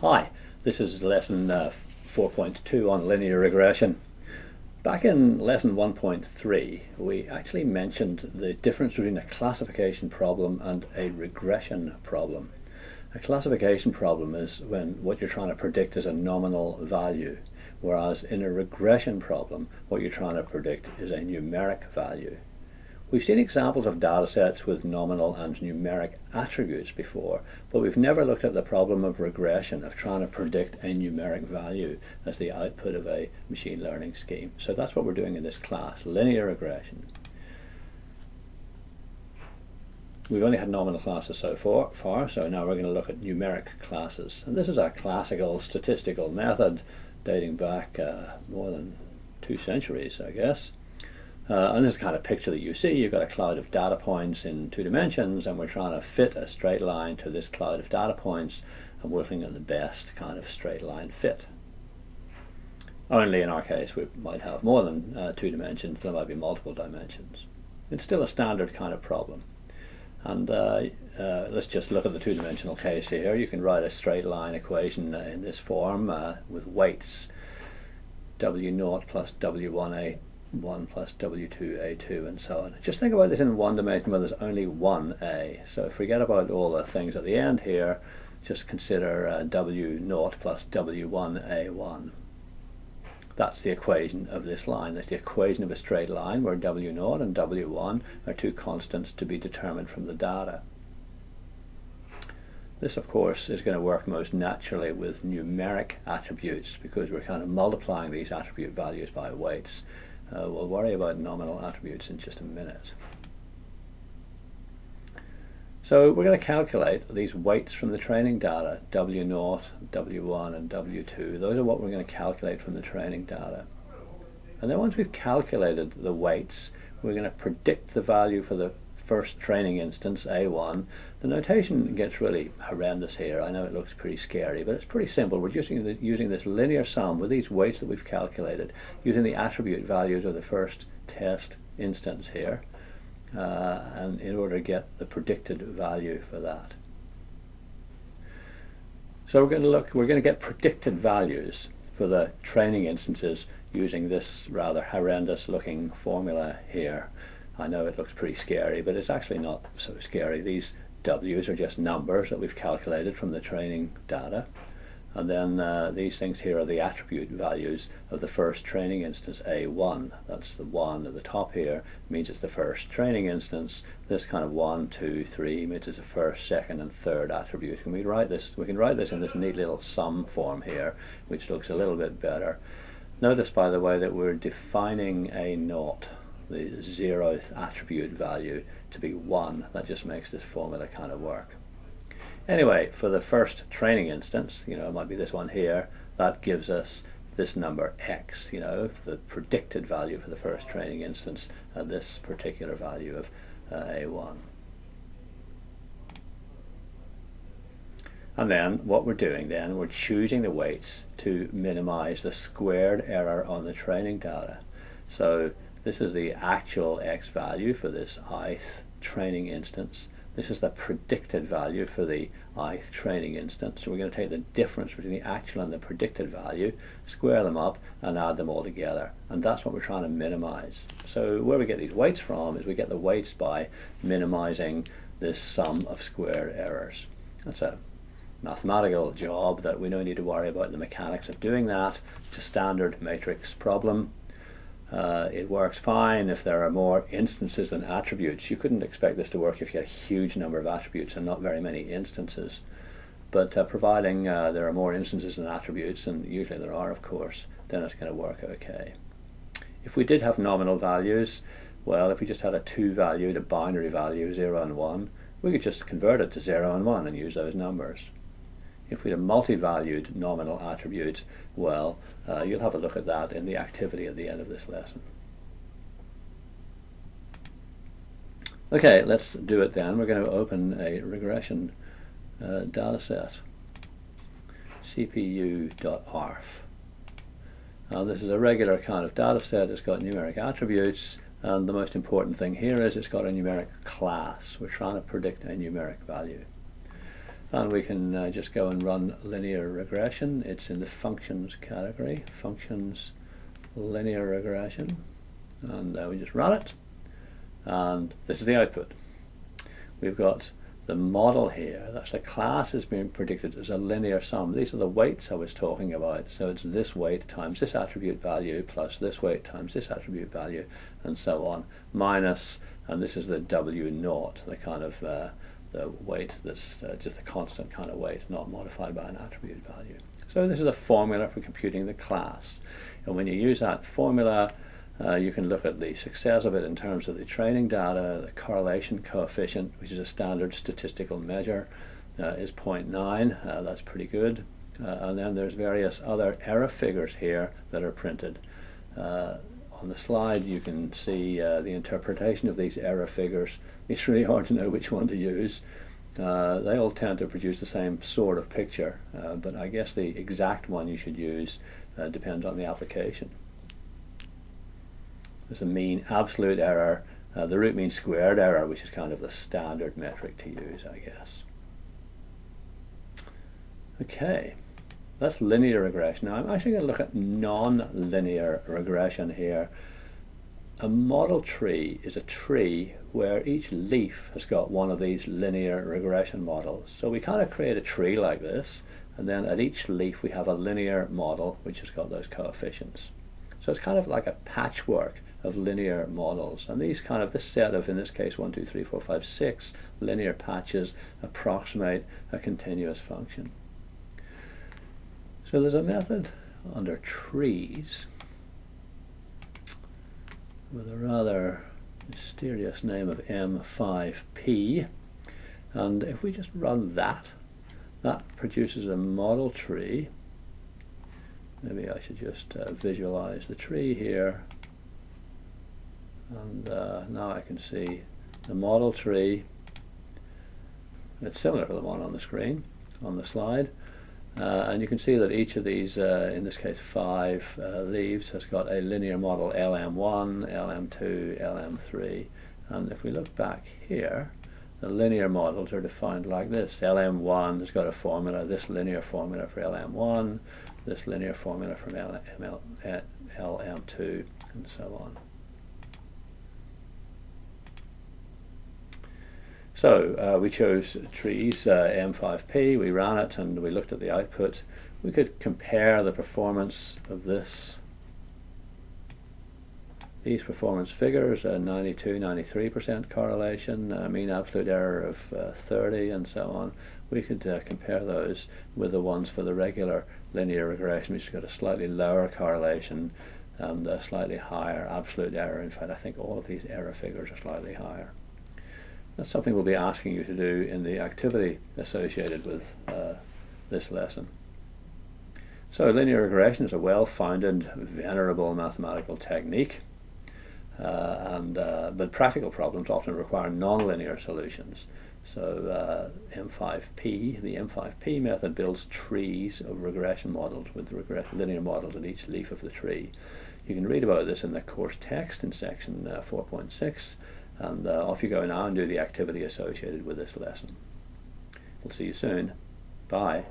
Hi, this is lesson uh, 4.2 on linear regression. Back in lesson 1.3 we actually mentioned the difference between a classification problem and a regression problem. A classification problem is when what you're trying to predict is a nominal value whereas in a regression problem what you're trying to predict is a numeric value. We've seen examples of data sets with nominal and numeric attributes before, but we've never looked at the problem of regression, of trying to predict a numeric value as the output of a machine learning scheme. So that's what we're doing in this class, linear regression. We've only had nominal classes so far, so now we're going to look at numeric classes. And this is a classical statistical method dating back uh, more than two centuries, I guess. Uh, and this is the kind of picture that you see. You've got a cloud of data points in two dimensions, and we're trying to fit a straight line to this cloud of data points, and working at the best kind of straight line fit. Only in our case, we might have more than uh, two dimensions. There might be multiple dimensions. It's still a standard kind of problem. And uh, uh, let's just look at the two-dimensional case here. You can write a straight line equation uh, in this form uh, with weights w0 plus w1a 1 plus w2a2 and so on. Just think about this in one dimension where there's only one a. So forget about all the things at the end here. Just consider uh, w0 plus w1a1. That's the equation of this line. That's the equation of a straight line where w0 and w1 are two constants to be determined from the data. This, of course, is going to work most naturally with numeric attributes because we're kind of multiplying these attribute values by weights. Uh, we'll worry about nominal attributes in just a minute. So we're going to calculate these weights from the training data, W0, W1 and W2. Those are what we're going to calculate from the training data. And then once we've calculated the weights, we're going to predict the value for the first training instance, A1. The notation gets really horrendous here. I know it looks pretty scary, but it's pretty simple. We're just using, the, using this linear sum with these weights that we've calculated, using the attribute values of the first test instance here, uh, and in order to get the predicted value for that. So we're going to look, we're going to get predicted values for the training instances using this rather horrendous looking formula here. I know it looks pretty scary, but it's actually not so scary. These W's are just numbers that we've calculated from the training data. And then uh, these things here are the attribute values of the first training instance, A1. That's the 1 at the top here, means it's the first training instance. This kind of 1, 2, 3 means it's the first, second, and third attribute. Can we write this? We can write this in this neat little sum form here, which looks a little bit better. Notice, by the way, that we're defining a naught the zeroth attribute value to be 1. That just makes this formula kind of work. Anyway, for the first training instance, you know, it might be this one here, that gives us this number x, you know, the predicted value for the first training instance at this particular value of uh, a1. And then what we're doing then, we're choosing the weights to minimize the squared error on the training data. So this is the actual x value for this ith training instance. This is the predicted value for the ith training instance. So we're going to take the difference between the actual and the predicted value, square them up, and add them all together. And that's what we're trying to minimize. So where we get these weights from is we get the weights by minimizing this sum of square errors. That's a mathematical job that we don't need to worry about the mechanics of doing that. It's a standard matrix problem. Uh, it works fine if there are more instances than attributes. You couldn't expect this to work if you had a huge number of attributes and not very many instances. But uh, providing uh, there are more instances than attributes, and usually there are of course, then it's going to work okay. If we did have nominal values, well if we just had a two-valued, a binary value, 0 and 1, we could just convert it to 0 and 1 and use those numbers. If we had multi-valued nominal attribute, well, uh, you'll have a look at that in the activity at the end of this lesson. Okay, let's do it then. We're going to open a regression uh, data set, cpu.arff. Now this is a regular kind of data set. It's got numeric attributes, and the most important thing here is it's got a numeric class. We're trying to predict a numeric value. And we can uh, just go and run linear regression. It's in the functions category, functions linear regression, and uh, we just run it, and this is the output. We've got the model here, that's the class is being predicted as a linear sum. These are the weights I was talking about. So it's this weight times this attribute value plus this weight times this attribute value and so on, minus, and this is the W naught, the kind of uh, the weight that's uh, just a constant kind of weight, not modified by an attribute value. So this is a formula for computing the class. And when you use that formula, uh, you can look at the success of it in terms of the training data, the correlation coefficient, which is a standard statistical measure, uh, is 0.9. Uh, that's pretty good. Uh, and then there's various other error figures here that are printed. Uh, on the slide you can see uh, the interpretation of these error figures. It's really hard to know which one to use. they all tend to produce the same sort of picture, but I guess the exact one you should use depends on the application. There's a mean absolute error, uh, the root mean squared error, which is kind of the standard metric to use, I guess. Okay, that's linear regression. Now I'm actually going to look at non-linear regression here. A model tree is a tree where each leaf has got one of these linear regression models. So we kind of create a tree like this, and then at each leaf we have a linear model which has got those coefficients. So it's kind of like a patchwork of linear models. And these kind of, this set of, in this case, 1, 2, 3, 4, 5, 6 linear patches approximate a continuous function. So there's a method under trees with a rather mysterious name of M5P. And if we just run that, that produces a model tree. Maybe I should just uh, visualize the tree here and uh, now I can see the model tree it's similar to the one on the screen on the slide uh, and you can see that each of these uh, in this case five uh, leaves has got a linear model LM1 LM2 LM3 and if we look back here the linear models are defined like this. LM1 has got a formula this linear formula for LM1 this linear formula from LM2 and so on So uh, we chose trees uh, M5P, we ran it and we looked at the output. We could compare the performance of this these performance figures, uh, 92, 93% correlation, uh, mean absolute error of uh, 30 and so on. We could uh, compare those with the ones for the regular linear regression which got a slightly lower correlation and a slightly higher absolute error. In fact, I think all of these error figures are slightly higher. That's something we'll be asking you to do in the activity associated with uh, this lesson. So linear regression is a well-founded, venerable mathematical technique, uh, and uh, but practical problems often require nonlinear solutions. So uh, M5P, the M5P method builds trees of regression models with linear models at each leaf of the tree. You can read about this in the course text in section uh, 4.6 and uh, off you go now and do the activity associated with this lesson. We'll see you soon. Bye.